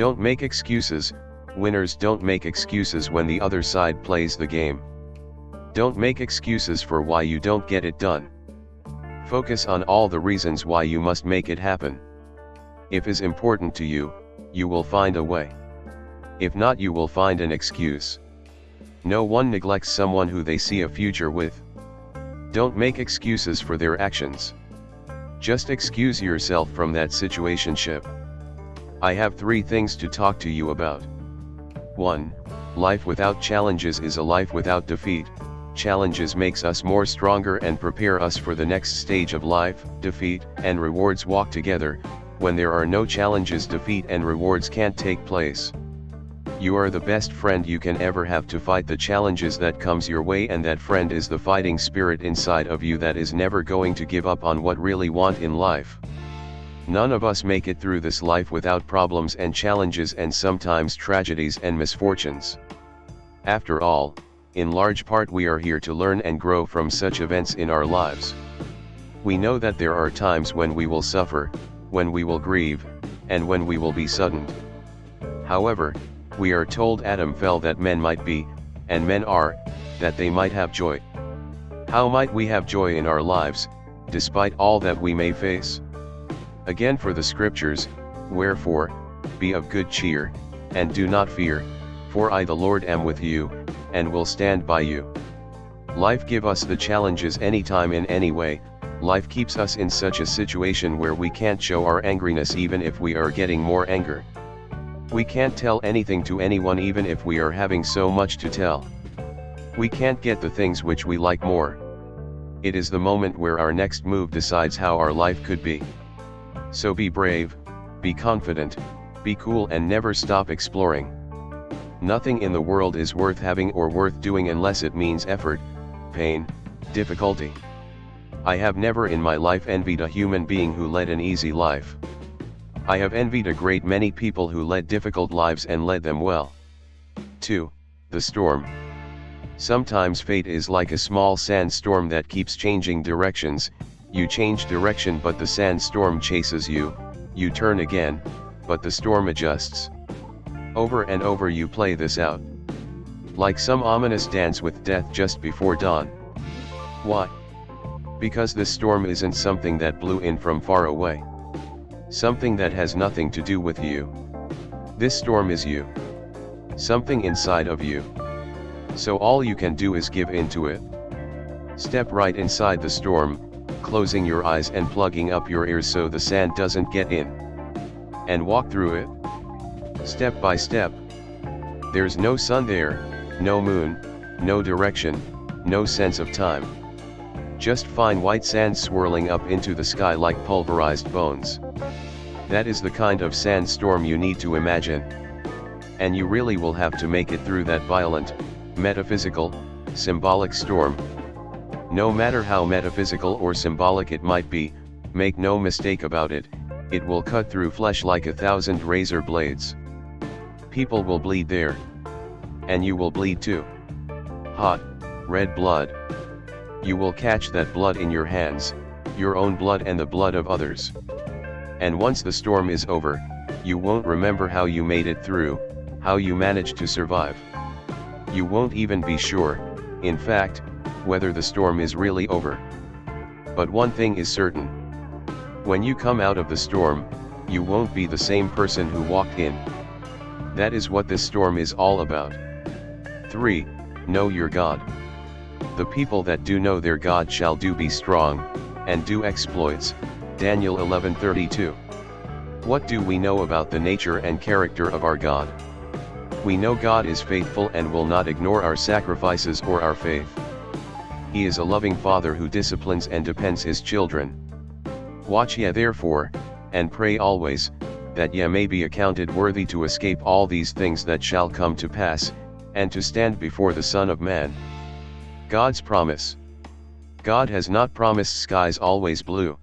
Don't make excuses, winners don't make excuses when the other side plays the game. Don't make excuses for why you don't get it done. Focus on all the reasons why you must make it happen. If is important to you, you will find a way. If not you will find an excuse. No one neglects someone who they see a future with. Don't make excuses for their actions. Just excuse yourself from that situationship. I have three things to talk to you about. 1. Life without challenges is a life without defeat. Challenges makes us more stronger and prepare us for the next stage of life, defeat and rewards walk together, when there are no challenges defeat and rewards can't take place. You are the best friend you can ever have to fight the challenges that comes your way and that friend is the fighting spirit inside of you that is never going to give up on what really want in life. None of us make it through this life without problems and challenges and sometimes tragedies and misfortunes. After all, in large part we are here to learn and grow from such events in our lives. We know that there are times when we will suffer, when we will grieve, and when we will be saddened. However, we are told Adam fell that men might be, and men are, that they might have joy. How might we have joy in our lives, despite all that we may face? Again for the scriptures, wherefore, be of good cheer, and do not fear, for I the Lord am with you, and will stand by you. Life give us the challenges anytime in any way, life keeps us in such a situation where we can't show our angriness even if we are getting more anger. We can't tell anything to anyone even if we are having so much to tell. We can't get the things which we like more. It is the moment where our next move decides how our life could be. So be brave, be confident, be cool and never stop exploring. Nothing in the world is worth having or worth doing unless it means effort, pain, difficulty. I have never in my life envied a human being who led an easy life. I have envied a great many people who led difficult lives and led them well. 2. The storm. Sometimes fate is like a small sandstorm that keeps changing directions, you change direction but the sandstorm chases you, you turn again, but the storm adjusts. Over and over you play this out. Like some ominous dance with death just before dawn. Why? Because this storm isn't something that blew in from far away. Something that has nothing to do with you. This storm is you. Something inside of you. So all you can do is give into it. Step right inside the storm, closing your eyes and plugging up your ears so the sand doesn't get in. And walk through it. Step by step. There's no sun there, no moon, no direction, no sense of time. Just fine white sand swirling up into the sky like pulverized bones. That is the kind of sandstorm you need to imagine. And you really will have to make it through that violent, metaphysical, symbolic storm. No matter how metaphysical or symbolic it might be, make no mistake about it, it will cut through flesh like a thousand razor blades. People will bleed there. And you will bleed too. Hot, red blood. You will catch that blood in your hands, your own blood and the blood of others. And once the storm is over, you won't remember how you made it through, how you managed to survive. You won't even be sure, in fact, whether the storm is really over. But one thing is certain. When you come out of the storm, you won't be the same person who walked in. That is what this storm is all about. 3. Know your God. The people that do know their God shall do be strong, and do exploits, Daniel 11:32. What do we know about the nature and character of our God? We know God is faithful and will not ignore our sacrifices or our faith. He is a loving Father who disciplines and depends his children. Watch ye therefore, and pray always, that ye may be accounted worthy to escape all these things that shall come to pass, and to stand before the Son of Man. God's promise. God has not promised skies always blue.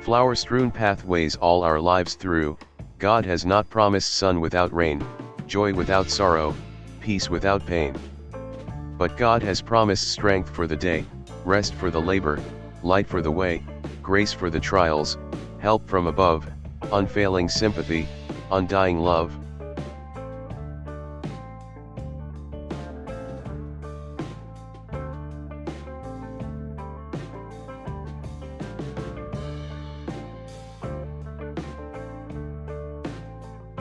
Flower-strewn pathways all our lives through, God has not promised sun without rain, joy without sorrow, peace without pain. But God has promised strength for the day, rest for the labor, light for the way, grace for the trials, help from above, unfailing sympathy, undying love,